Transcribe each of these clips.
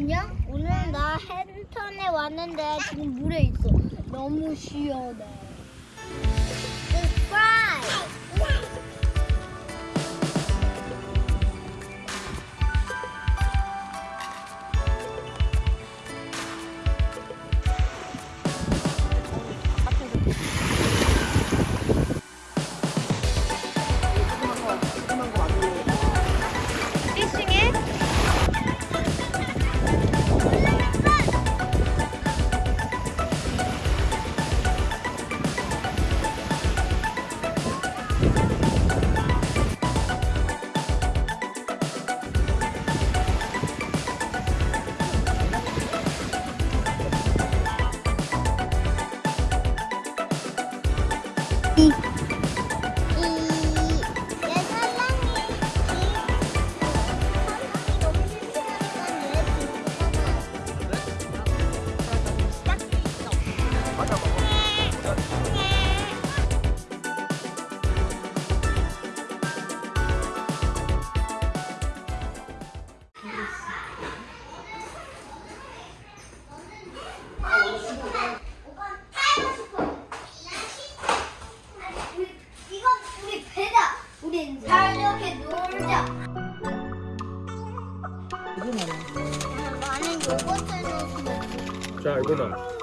안녕? 오늘 나 헨턴에 왔는데 지금 물에 있어. 너무 시원해. 下一个呢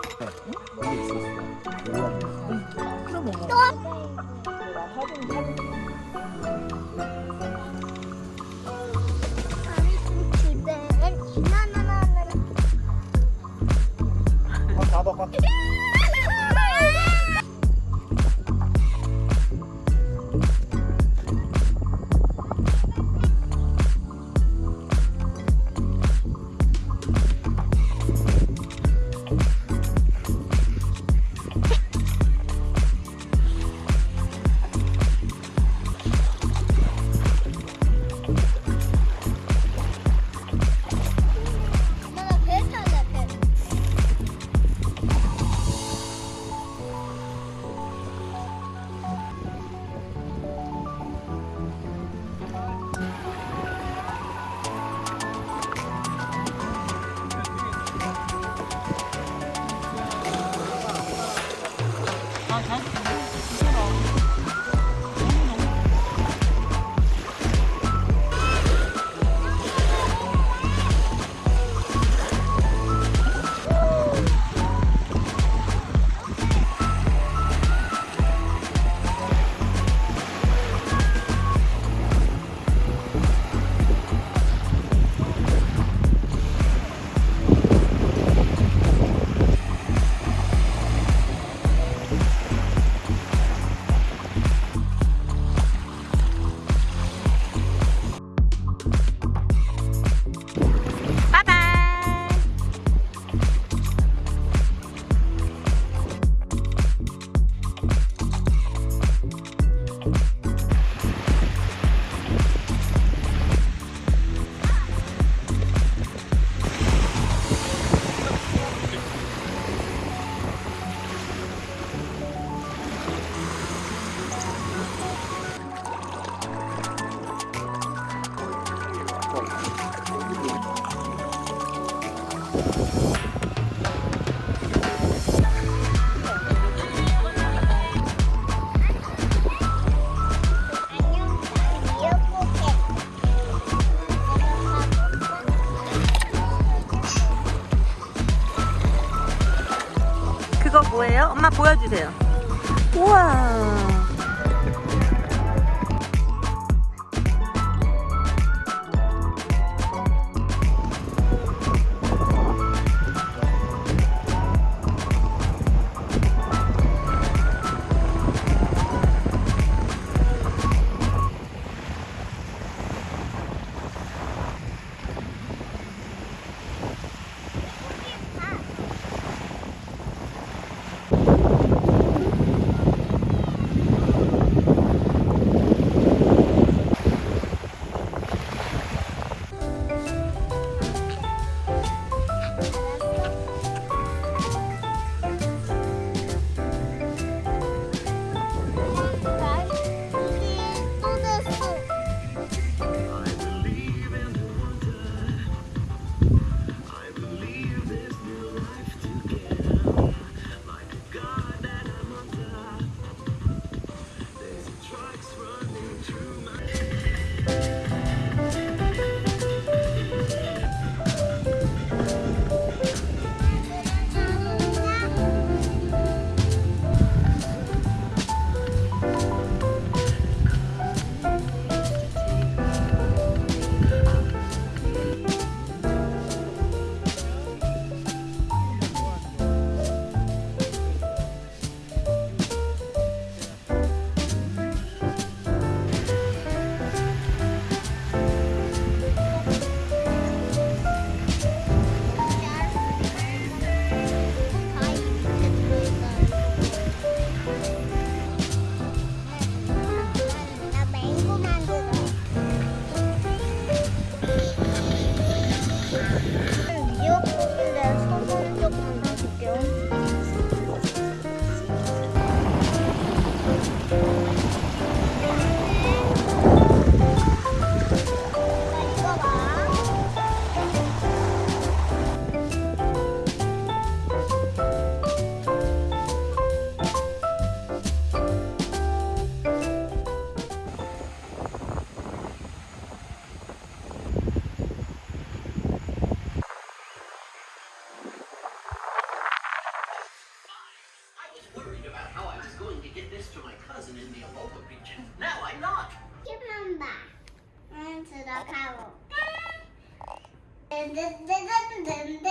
보여주세요. 응. 든든든든든든.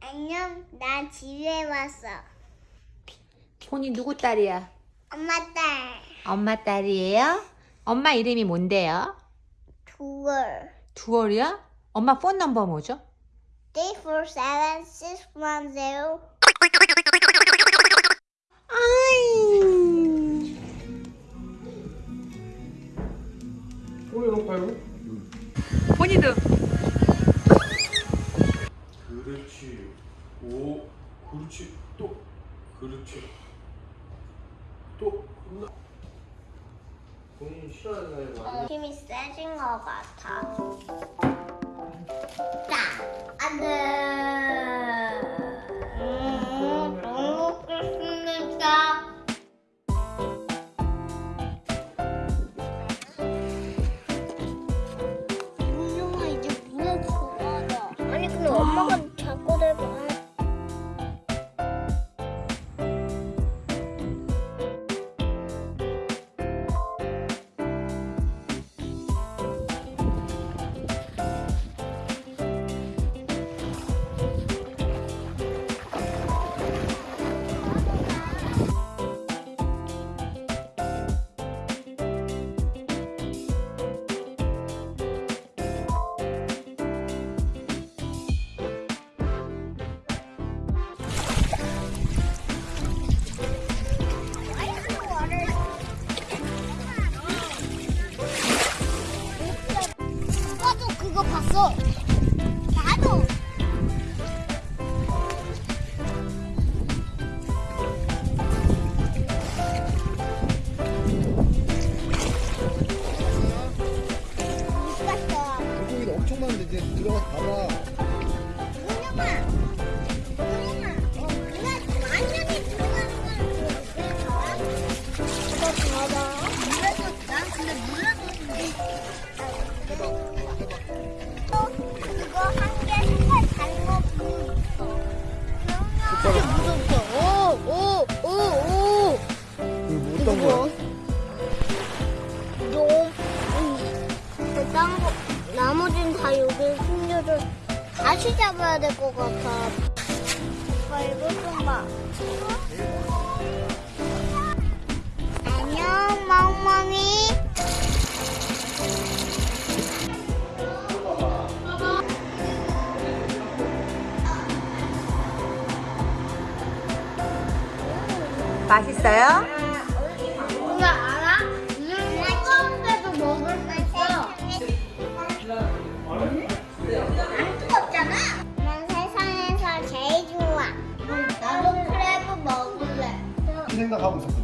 안녕, 나 집에 왔어. 폰이 누구 딸이야? 엄마 딸. 엄마 딸이에요? 엄마 이름이 뭔데요? 두월. 두월이야? 엄마 폰 넘버 뭐죠? 347610. 왜 높아요? 폰이도 그렇지. 오, 그렇지. 또, 그렇지. 또, 나. 본인 싫어하는 사람이 많아. 힘이 세진 것 같아. 자, 안 돼. 들어가서 봐봐. 잡아야 될 것 같아. 오빠 이거 좀 봐. 안녕, 멍멍이. 맛있어요? 하고 있었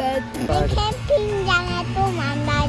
캠핑장에 또 만나자.